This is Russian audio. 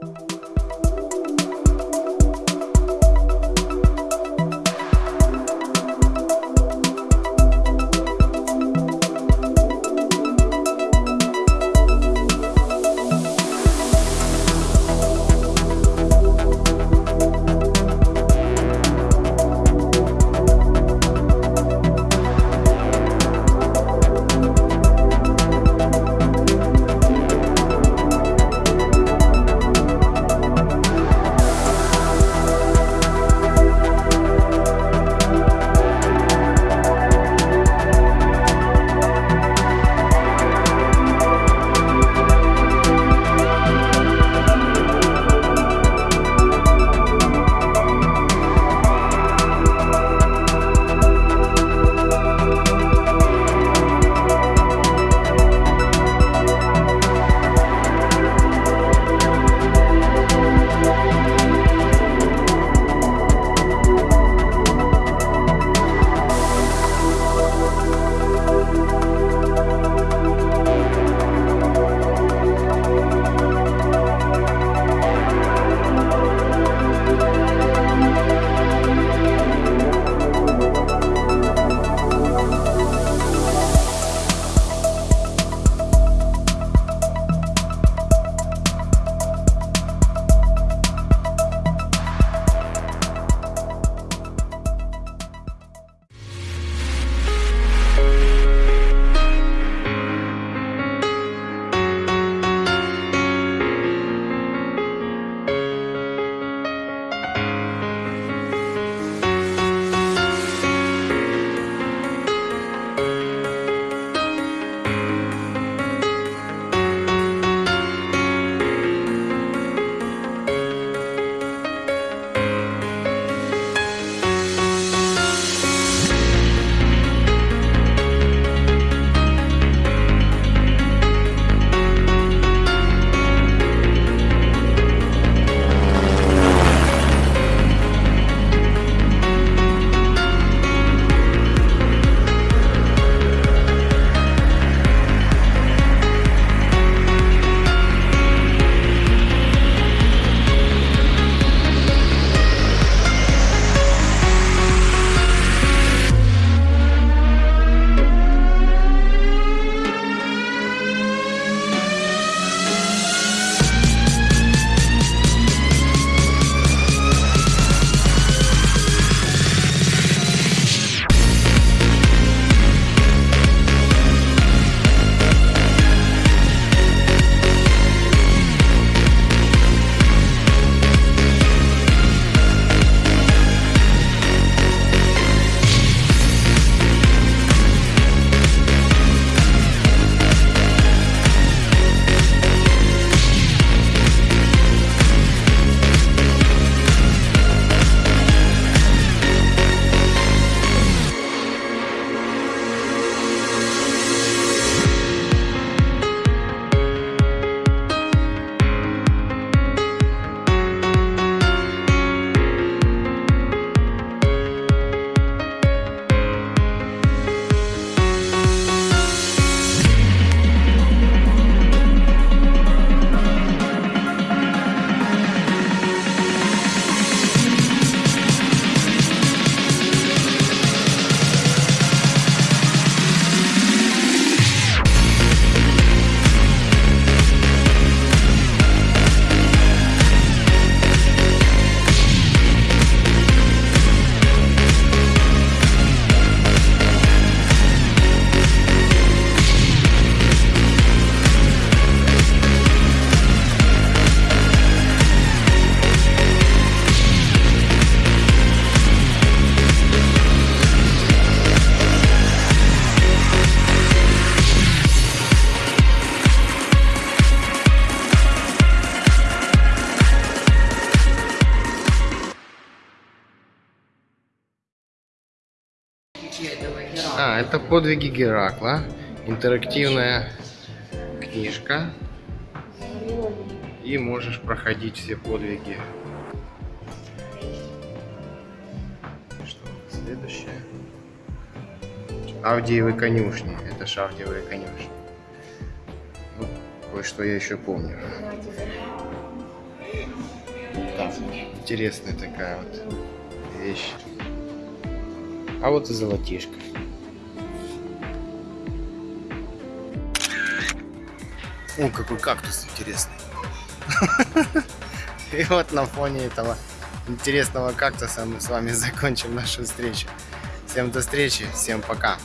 Bye. А, это подвиги Геракла. Интерактивная книжка. И можешь проходить все подвиги. Что следующее? Авдиевы конюшни. Это ж Авдиевые конюшни. Ну, кое-что я еще помню. Интересная такая вот вещь. А вот и золотишко. О, какой кактус интересный. И вот на фоне этого интересного кактуса мы с вами закончим нашу встречу. Всем до встречи, всем пока.